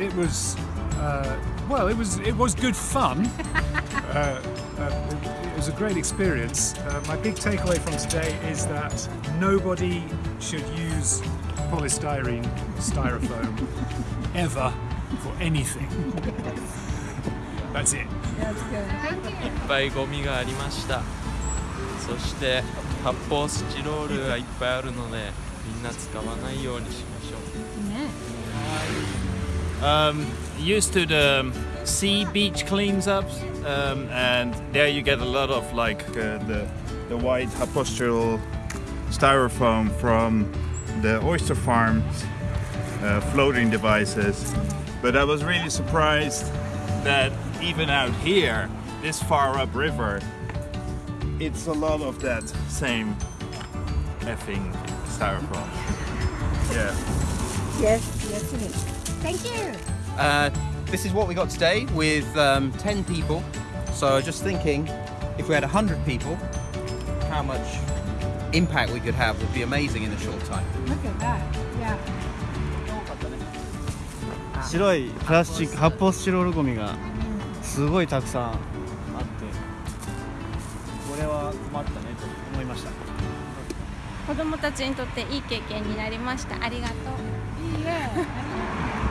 it was uh, well, it was it was good fun. uh, uh, it, it was a great experience. Uh, my big takeaway from today is that nobody should use polystyrene, styrofoam, ever for anything. That's it. That's good. いっぱいゴミがありましたそして発泡スチロールがいっぱいあるのでみんな使わないようにしましょうね。 Um, used to the sea beach cleans ups, um, and there you get a lot of like uh, the the white apostral styrofoam from the oyster farms uh, floating devices. But I was really surprised that even out here, this far up river, it's a lot of that same effing styrofoam. Yeah. Yes, yes it is. Thank you. Uh, this is what we got today with um, 10 people. So just thinking, if we had 100 people, how much impact we could have would be amazing in a short time. Look at that. Yeah. 白いプラスチック発泡スチロールゴミがすごいたくさんあってこれは困ったねと思いました 子供たちにとっていい経験になりましたありがとういいえ。